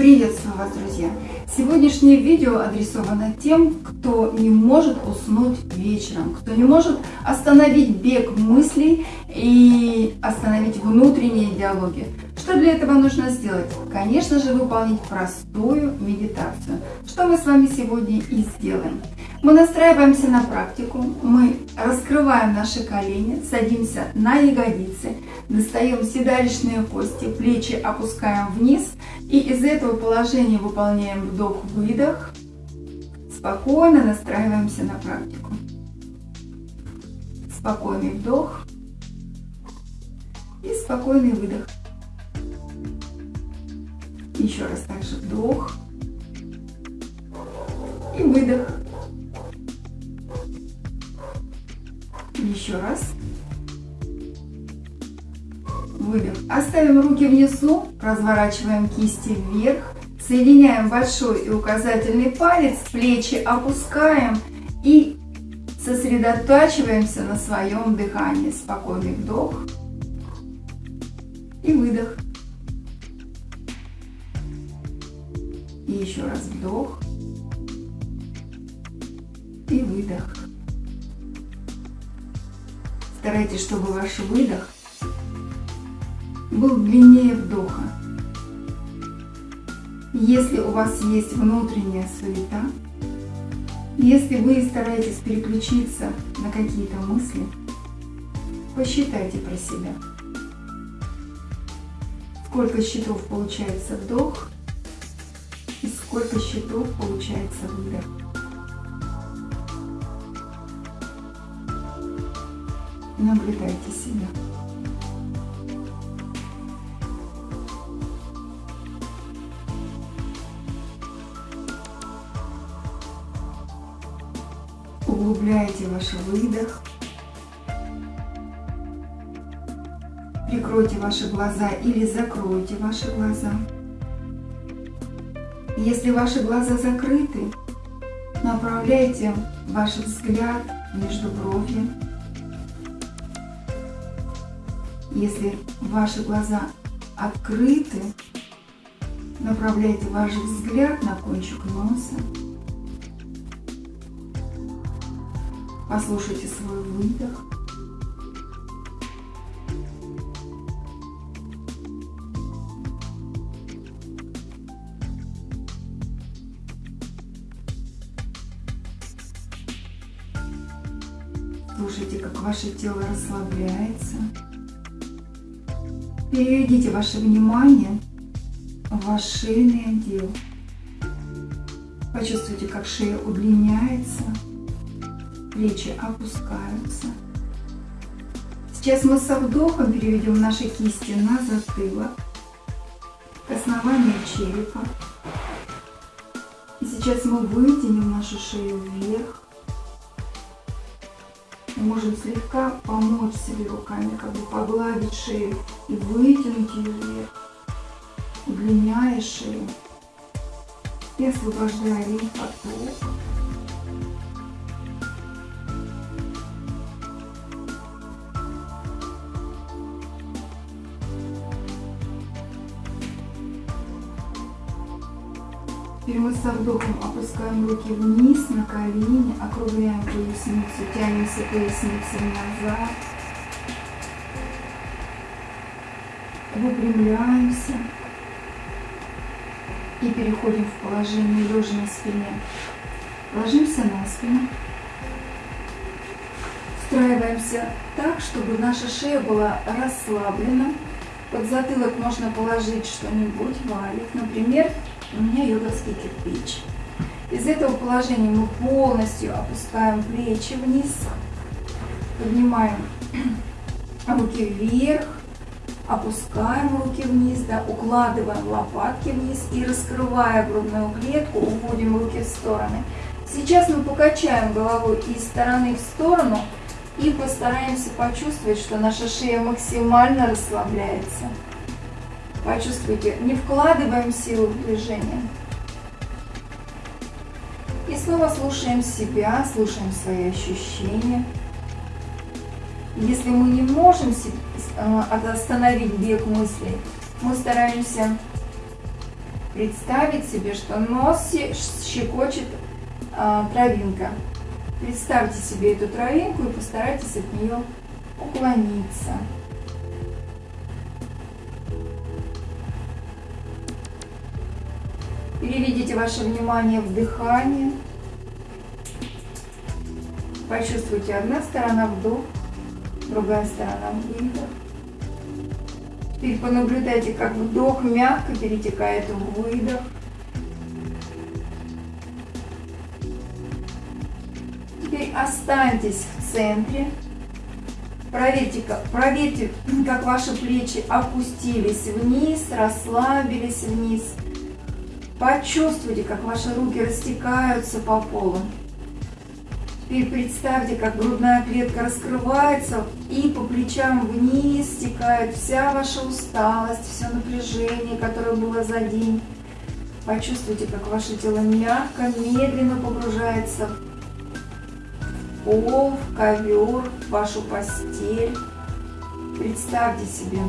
Приветствую вас, друзья! Сегодняшнее видео адресовано тем, кто не может уснуть вечером, кто не может остановить бег мыслей и остановить внутренние диалоги. Что для этого нужно сделать? Конечно же, выполнить простую медитацию, что мы с вами сегодня и сделаем. Мы настраиваемся на практику, мы раскрываем наши колени, садимся на ягодицы, достаем седалищные кости, плечи опускаем вниз и из этого положения выполняем вдох-выдох, спокойно настраиваемся на практику. Спокойный вдох и спокойный выдох. Еще раз также вдох и выдох. Оставим руки внизу, разворачиваем кисти вверх, соединяем большой и указательный палец, плечи опускаем и сосредотачиваемся на своем дыхании. Спокойный вдох и выдох. И еще раз вдох и выдох. Старайтесь, чтобы ваш выдох был длиннее вдоха. Если у вас есть внутренняя суета, если вы стараетесь переключиться на какие-то мысли, посчитайте про себя. Сколько счетов получается вдох и сколько счетов получается выдох. Наблюдайте себя. Углубляйте ваш выдох. Прикройте ваши глаза или закройте ваши глаза. Если ваши глаза закрыты, направляйте ваш взгляд между бровью. Если ваши глаза открыты, направляйте ваш взгляд на кончик носа. Послушайте свой выдох. Слушайте, как ваше тело расслабляется. Переведите ваше внимание в ваш шейный отдел. Почувствуйте, как шея удлиняется плечи опускаются. Сейчас мы со вдохом переведем наши кисти на затылок, к основанию черепа. И сейчас мы вытянем нашу шею вверх. Мы можем слегка помочь себе руками, как бы погладить шею и вытянуть ее вверх, удлиняя шею и освобождая лимфоток. Со вдохом опускаем руки вниз на колени, округляем поясницу, тянемся поясницей назад. Выпрямляемся. И переходим в положение лежа на спине. Ложимся на спину. Встраиваемся так, чтобы наша шея была расслаблена. Под затылок можно положить что-нибудь, валик, например, у меня йоговский кирпич. Из этого положения мы полностью опускаем плечи вниз, поднимаем руки вверх, опускаем руки вниз, да, укладываем лопатки вниз и раскрывая грудную клетку, уводим руки в стороны. Сейчас мы покачаем головой из стороны в сторону и постараемся почувствовать, что наша шея максимально расслабляется. Почувствуйте, не вкладываем силу в движение. И снова слушаем себя, слушаем свои ощущения. Если мы не можем э, остановить бег мыслей, мы стараемся представить себе, что нос щекочет а, травинка. Представьте себе эту травинку и постарайтесь от нее уклониться. Переведите ваше внимание в дыхание. Почувствуйте одна сторона вдох, другая сторона выдох. Теперь понаблюдайте, как вдох мягко перетекает в выдох. Теперь останьтесь в центре. Проверьте, как, проверьте, как ваши плечи опустились вниз, расслабились вниз. Почувствуйте, как ваши руки растекаются по полу. Теперь представьте, как грудная клетка раскрывается и по плечам вниз стекает вся ваша усталость, все напряжение, которое было за день. Почувствуйте, как ваше тело мягко, медленно погружается в пол, в ковер, в вашу постель. Представьте себе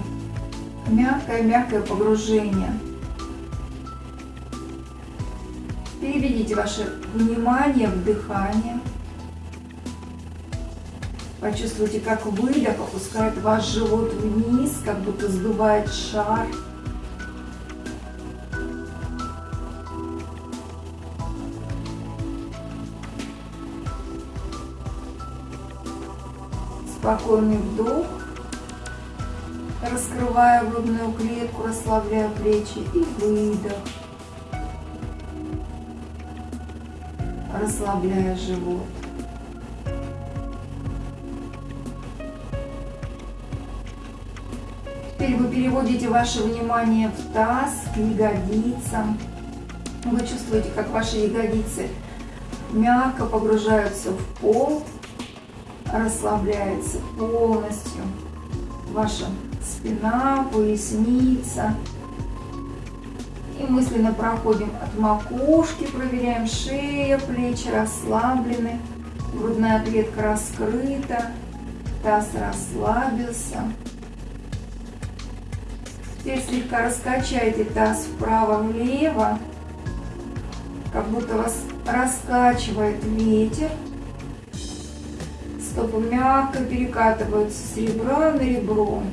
мягкое-мягкое погружение. Переведите ваше внимание в дыхание. Почувствуйте, как выдох опускает ваш живот вниз, как будто сдувает шар. Спокойный вдох, раскрывая грудную клетку, расслабляя плечи и выдох. Расслабляя живот. Теперь вы переводите ваше внимание в таз, к ягодицам. Вы чувствуете, как ваши ягодицы мягко погружаются в пол, расслабляется полностью. Ваша спина, поясница. И мысленно проходим от макушки, проверяем шея, плечи расслаблены, грудная клетка раскрыта, таз расслабился. Теперь слегка раскачайте таз вправо-влево, как будто вас раскачивает ветер. Стопы мягко перекатываются с ребра на ребро.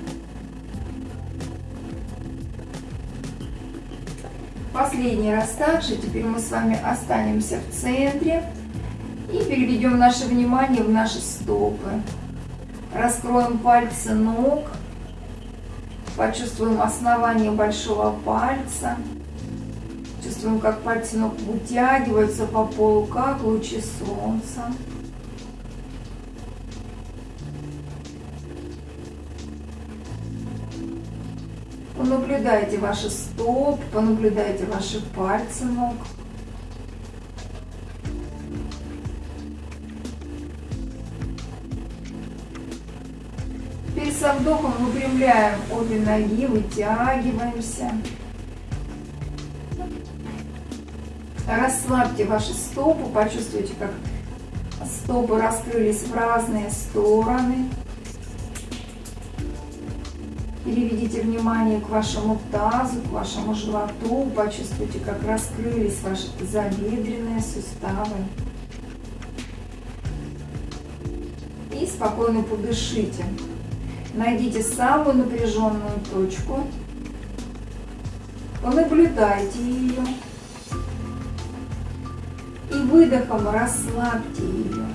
Последний раз также. Теперь мы с вами останемся в центре и переведем наше внимание в наши стопы. Раскроем пальцы ног. Почувствуем основание большого пальца. Чувствуем, как пальцы ног вытягиваются по полу, как лучи солнца. Понаблюдайте ваши стопы, понаблюдайте ваши пальцы ног. со вдохом выпрямляем обе ноги, вытягиваемся. Расслабьте ваши стопы, почувствуйте, как стопы раскрылись в разные стороны. Переведите внимание к вашему тазу, к вашему животу. Почувствуйте, как раскрылись ваши тазобедренные суставы. И спокойно подышите. Найдите самую напряженную точку, понаблюдайте ее и выдохом расслабьте ее.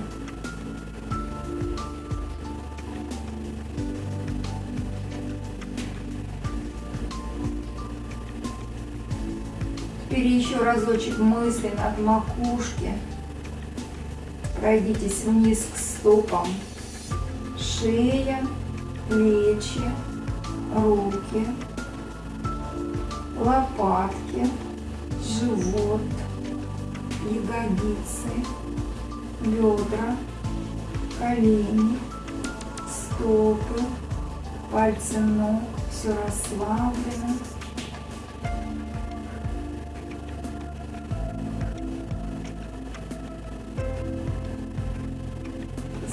Теперь еще разочек мысленно от макушки. Пройдитесь вниз к стопам, шея, плечи, руки, лопатки, живот, ягодицы, бедра, колени, стопы, пальцы ног, все расслаблено.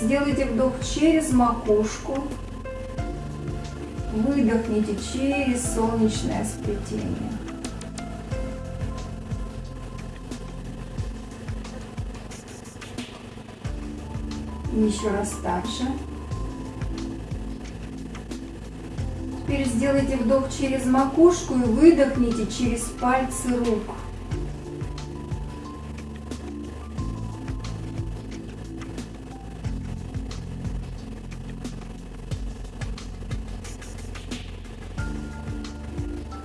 Сделайте вдох через макушку. Выдохните через солнечное сплетение. Еще раз дальше. Теперь сделайте вдох через макушку и выдохните через пальцы рук.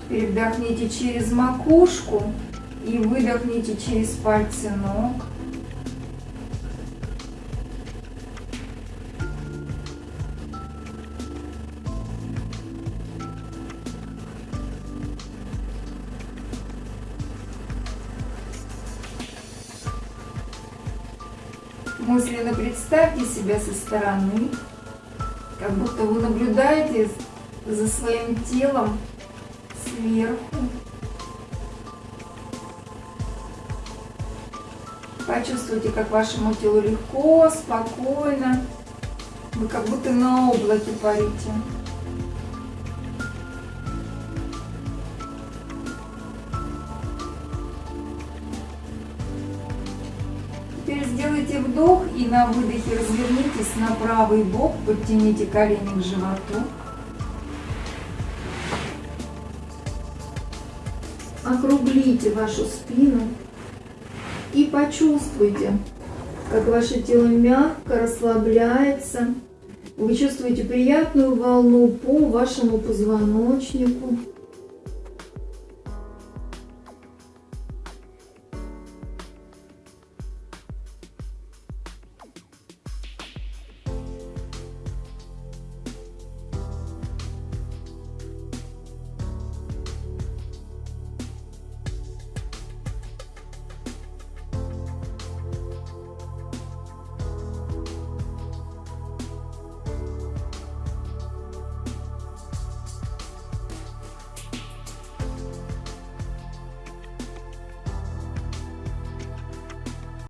Вдохните через макушку и выдохните через пальцы ног. Мысленно представьте себя со стороны, как будто вы наблюдаете за своим телом сверху. Почувствуйте, как вашему телу легко, спокойно. Вы как будто на облаке парите. Теперь сделайте вдох и на выдохе развернитесь на правый бок, подтяните колени к животу. Округлите вашу спину и почувствуйте, как ваше тело мягко расслабляется. Вы чувствуете приятную волну по вашему позвоночнику.